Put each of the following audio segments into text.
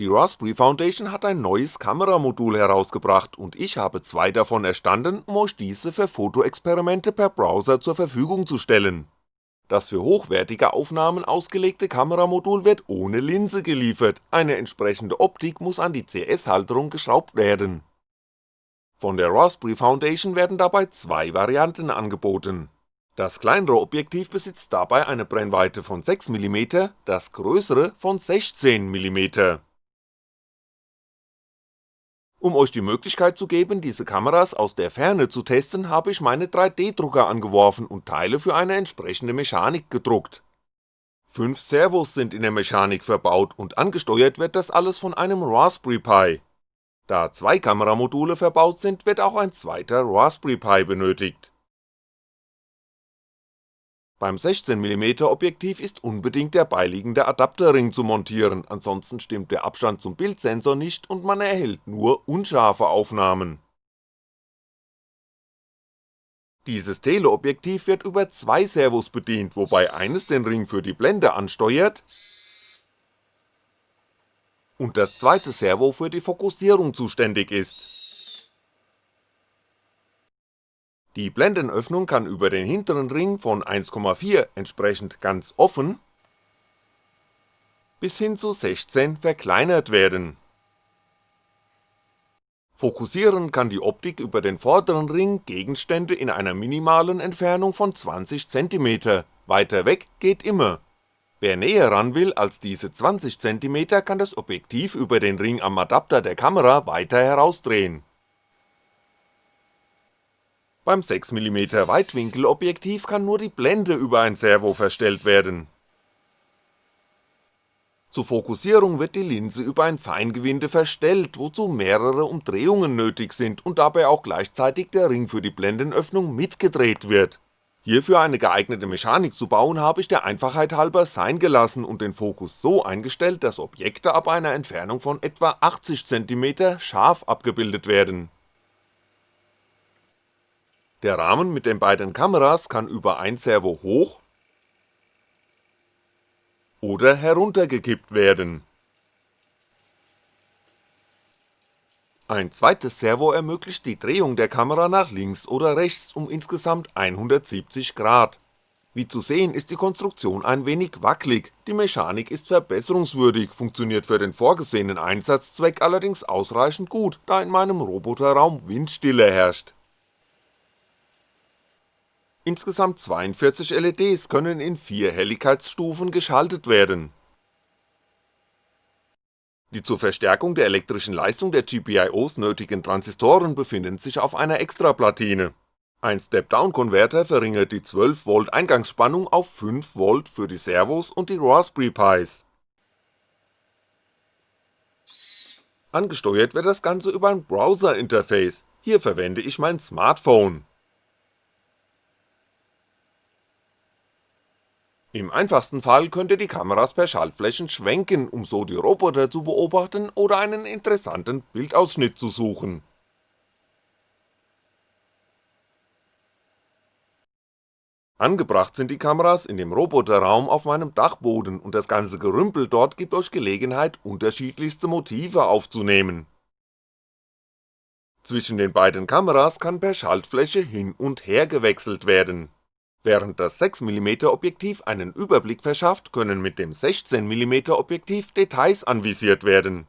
Die Raspberry Foundation hat ein neues Kameramodul herausgebracht und ich habe zwei davon erstanden, um euch diese für Fotoexperimente per Browser zur Verfügung zu stellen. Das für hochwertige Aufnahmen ausgelegte Kameramodul wird ohne Linse geliefert, eine entsprechende Optik muss an die CS-Halterung geschraubt werden. Von der Raspberry Foundation werden dabei zwei Varianten angeboten. Das kleinere Objektiv besitzt dabei eine Brennweite von 6mm, das größere von 16mm. Um euch die Möglichkeit zu geben, diese Kameras aus der Ferne zu testen, habe ich meine 3D-Drucker angeworfen und Teile für eine entsprechende Mechanik gedruckt. Fünf Servos sind in der Mechanik verbaut und angesteuert wird das alles von einem Raspberry Pi. Da zwei Kameramodule verbaut sind, wird auch ein zweiter Raspberry Pi benötigt beim 16mm Objektiv ist unbedingt der beiliegende Adapterring zu montieren, ansonsten stimmt der Abstand zum Bildsensor nicht und man erhält nur unscharfe Aufnahmen. Dieses Teleobjektiv wird über zwei Servos bedient, wobei eines den Ring für die Blende ansteuert und das zweite Servo für die Fokussierung zuständig ist Die Blendenöffnung kann über den hinteren Ring von 1,4 entsprechend ganz offen bis hin zu 16 verkleinert werden. Fokussieren kann die Optik über den vorderen Ring Gegenstände in einer minimalen Entfernung von 20cm, weiter weg geht immer. Wer näher ran will als diese 20cm kann das Objektiv über den Ring am Adapter der Kamera weiter herausdrehen beim 6mm Weitwinkelobjektiv kann nur die Blende über ein Servo verstellt werden. Zur Fokussierung wird die Linse über ein Feingewinde verstellt, wozu mehrere Umdrehungen nötig sind und dabei auch gleichzeitig der Ring für die Blendenöffnung mitgedreht wird. Hierfür eine geeignete Mechanik zu bauen, habe ich der Einfachheit halber sein gelassen und den Fokus so eingestellt, dass Objekte ab einer Entfernung von etwa 80cm scharf abgebildet werden der Rahmen mit den beiden Kameras kann über ein Servo hoch oder heruntergekippt werden. Ein zweites Servo ermöglicht die Drehung der Kamera nach links oder rechts um insgesamt 170 Grad. Wie zu sehen ist die Konstruktion ein wenig wackelig, die Mechanik ist verbesserungswürdig, funktioniert für den vorgesehenen Einsatzzweck allerdings ausreichend gut, da in meinem Roboterraum Windstille herrscht Insgesamt 42 LEDs können in vier Helligkeitsstufen geschaltet werden. Die zur Verstärkung der elektrischen Leistung der GPIOs nötigen Transistoren befinden sich auf einer Extraplatine. Ein Step-Down-Konverter verringert die 12V Eingangsspannung auf 5V für die Servos und die Raspberry Pis. Angesteuert wird das Ganze über ein Browser-Interface, hier verwende ich mein Smartphone Im einfachsten Fall könnt ihr die Kameras per Schaltflächen schwenken, um so die Roboter zu beobachten oder einen interessanten Bildausschnitt zu suchen. Angebracht sind die Kameras in dem Roboterraum auf meinem Dachboden und das ganze Gerümpel dort gibt euch Gelegenheit unterschiedlichste Motive aufzunehmen. Zwischen den beiden Kameras kann per Schaltfläche hin und her gewechselt werden Während das 6mm Objektiv einen Überblick verschafft, können mit dem 16mm Objektiv Details anvisiert werden.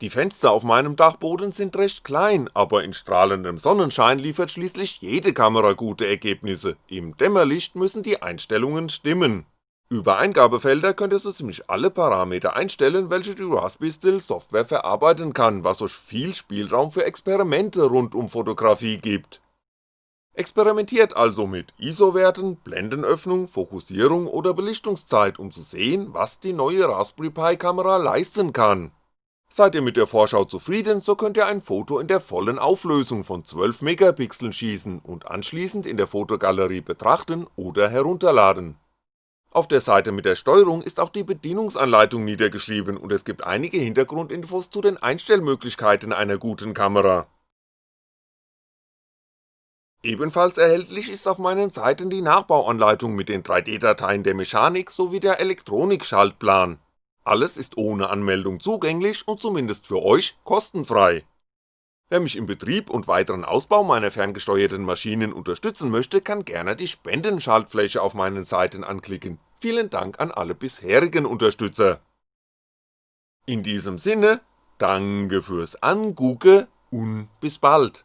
Die Fenster auf meinem Dachboden sind recht klein, aber in strahlendem Sonnenschein liefert schließlich jede Kamera gute Ergebnisse, im Dämmerlicht müssen die Einstellungen stimmen. Über Eingabefelder könnt ihr so ziemlich alle Parameter einstellen, welche die Raspberry Still Software verarbeiten kann, was euch viel Spielraum für Experimente rund um Fotografie gibt Experimentiert also mit ISO-Werten, Blendenöffnung, Fokussierung oder Belichtungszeit, um zu sehen, was die neue Raspberry Pi Kamera leisten kann. Seid ihr mit der Vorschau zufrieden, so könnt ihr ein Foto in der vollen Auflösung von 12 Megapixeln schießen und anschließend in der Fotogalerie betrachten oder herunterladen. Auf der Seite mit der Steuerung ist auch die Bedienungsanleitung niedergeschrieben und es gibt einige Hintergrundinfos zu den Einstellmöglichkeiten einer guten Kamera Ebenfalls erhältlich ist auf meinen Seiten die Nachbauanleitung mit den 3D-Dateien der Mechanik sowie der Elektronik-Schaltplan. alles ist ohne Anmeldung zugänglich und zumindest für euch kostenfrei. Wer mich im Betrieb und weiteren Ausbau meiner ferngesteuerten Maschinen unterstützen möchte, kann gerne die Spendenschaltfläche auf meinen Seiten anklicken, vielen Dank an alle bisherigen Unterstützer. In diesem Sinne, danke fürs Angucke und bis bald.